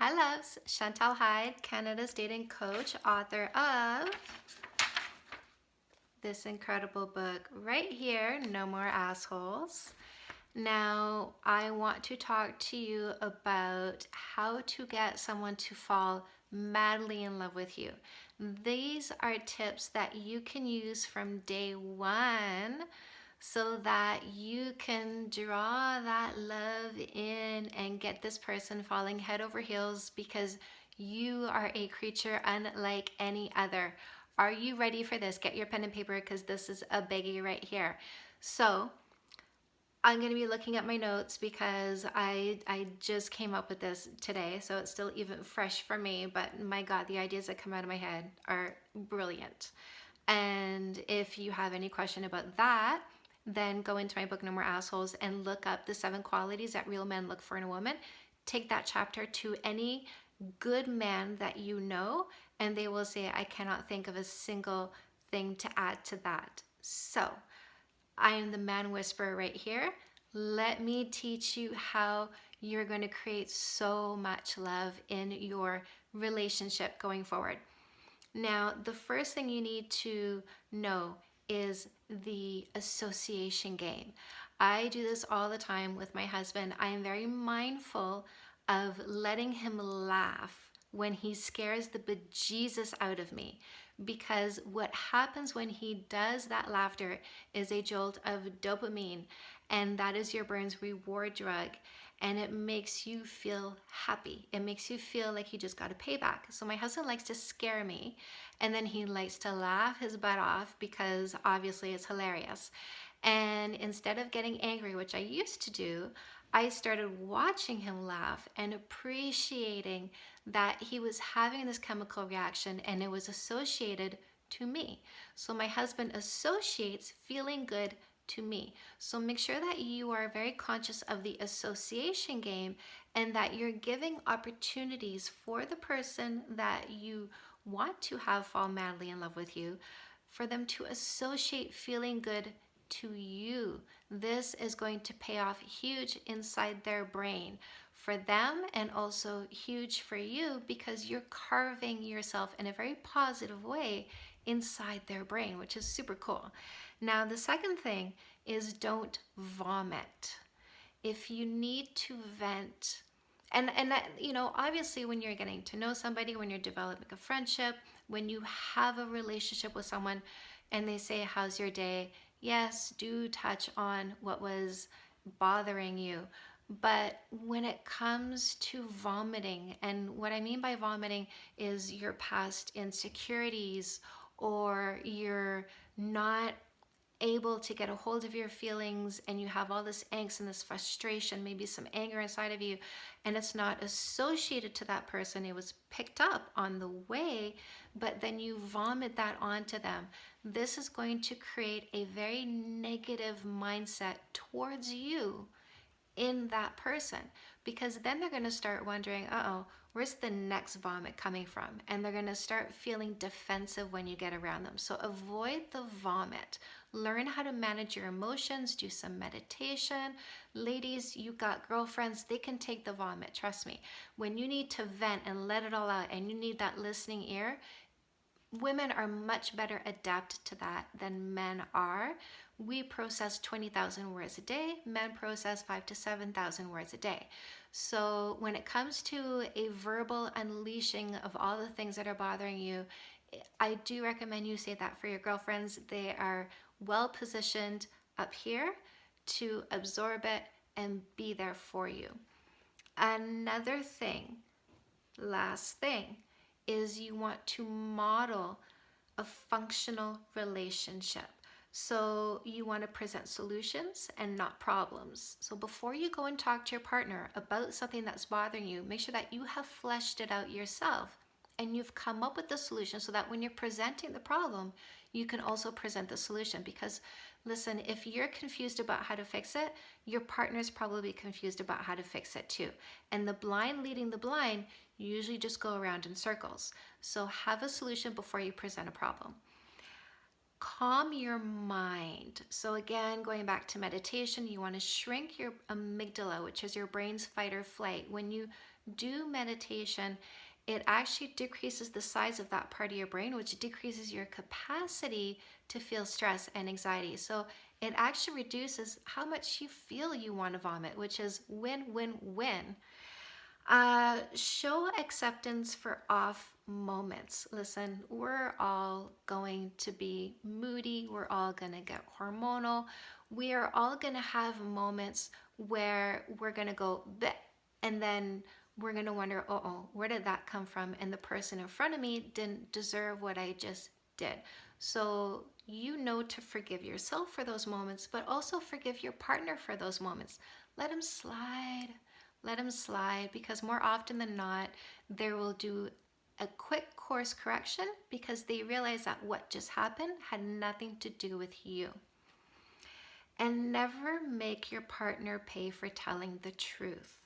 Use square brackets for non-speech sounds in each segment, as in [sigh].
Hi loves, Chantal Heide, Canada's dating coach, author of this incredible book right here, No More Assholes. Now, I want to talk to you about how to get someone to fall madly in love with you. These are tips that you can use from day one so that you can draw that love in and get this person falling head over heels because you are a creature unlike any other. Are you ready for this? Get your pen and paper because this is a biggie right here. So I'm going to be looking at my notes because I, I just came up with this today, so it's still even fresh for me, but my God, the ideas that come out of my head are brilliant. And if you have any question about that, then go into my book No More Assholes and look up the seven qualities that real men look for in a woman. Take that chapter to any good man that you know and they will say, I cannot think of a single thing to add to that. So I am the man whisperer right here. Let me teach you how you're going to create so much love in your relationship going forward. Now, the first thing you need to know is the association game. I do this all the time with my husband. I am very mindful of letting him laugh when he scares the bejesus out of me because what happens when he does that laughter is a jolt of dopamine and that is your brain's reward drug and it makes you feel happy. It makes you feel like you just got a payback. So my husband likes to scare me and then he likes to laugh his butt off because obviously it's hilarious. And instead of getting angry, which I used to do, I started watching him laugh and appreciating that he was having this chemical reaction and it was associated to me. So my husband associates feeling good to me. So make sure that you are very conscious of the association game and that you're giving opportunities for the person that you want to have fall madly in love with you for them to associate feeling good to you. This is going to pay off huge inside their brain for them and also huge for you because you're carving yourself in a very positive way inside their brain, which is super cool. Now, the second thing is don't vomit. If you need to vent, and, and that, you know, obviously when you're getting to know somebody, when you're developing a friendship, when you have a relationship with someone and they say, how's your day? Yes, do touch on what was bothering you. But when it comes to vomiting, and what I mean by vomiting is your past insecurities or you're not able to get a hold of your feelings and you have all this angst and this frustration, maybe some anger inside of you, and it's not associated to that person, it was picked up on the way, but then you vomit that onto them. This is going to create a very negative mindset towards you in that person because then they're going to start wondering, uh-oh, where's the next vomit coming from? And they're to start feeling defensive when you get around them. So avoid the vomit. Learn how to manage your emotions, do some meditation. Ladies, you got girlfriends, they can take the vomit, trust me. When you need to vent and let it all out and you need that listening ear, women are much better adapted to that than men are. We process 20,000 words a day, men process five to 7,000 words a day. So when it comes to a verbal unleashing of all the things that are bothering you, I do recommend you say that for your girlfriends. They are well positioned up here to absorb it and be there for you. Another thing, last thing, is you want to model a functional relationship. So you want to present solutions and not problems. So before you go and talk to your partner about something that's bothering you, make sure that you have fleshed it out yourself and you've come up with the solution so that when you're presenting the problem, you can also present the solution because listen, if you're confused about how to fix it, your partner's probably confused about how to fix it too. And the blind leading the blind usually just go around in circles. So have a solution before you present a problem. Calm your mind. So again, going back to meditation, you want to shrink your amygdala, which is your brain's fight or flight. When you do meditation, it actually decreases the size of that part of your brain, which decreases your capacity to feel stress and anxiety. So it actually reduces how much you feel you want to vomit, which is win, win, win. Uh, show acceptance for off moments. Listen, we're all going to be moody. We're all going to get hormonal. We are all going to have moments where we're going to go, Bleh, and then we're going to wonder, oh, oh, where did that come from? And the person in front of me didn't deserve what I just did. So you know to forgive yourself for those moments, but also forgive your partner for those moments. Let them slide let them slide because more often than not, they will do a quick course correction because they realize that what just happened had nothing to do with you. And never make your partner pay for telling the truth.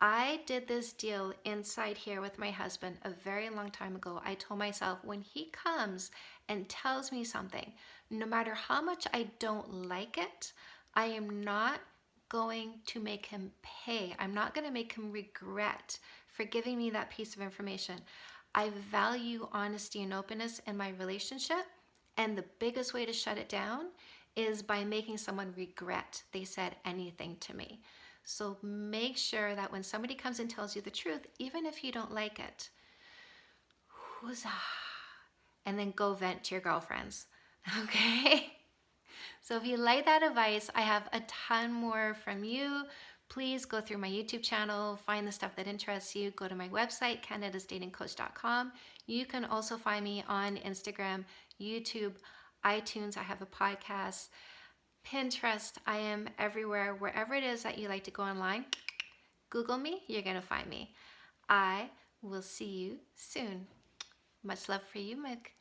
I did this deal inside here with my husband a very long time ago. I told myself when he comes and tells me something, no matter how much I don't like it, I am not going to make him pay. I'm not going to make him regret for giving me that piece of information. I value honesty and openness in my relationship. And the biggest way to shut it down is by making someone regret they said anything to me. So make sure that when somebody comes and tells you the truth, even if you don't like it, huzzah, and then go vent to your girlfriends, [laughs] okay? So if you like that advice, I have a ton more from you. Please go through my YouTube channel, find the stuff that interests you, go to my website, canadasdatingcoach.com. You can also find me on Instagram, YouTube, iTunes. I have a podcast, Pinterest. I am everywhere. Wherever it is that you like to go online, Google me, you're to find me. I will see you soon. Much love for you, Mick.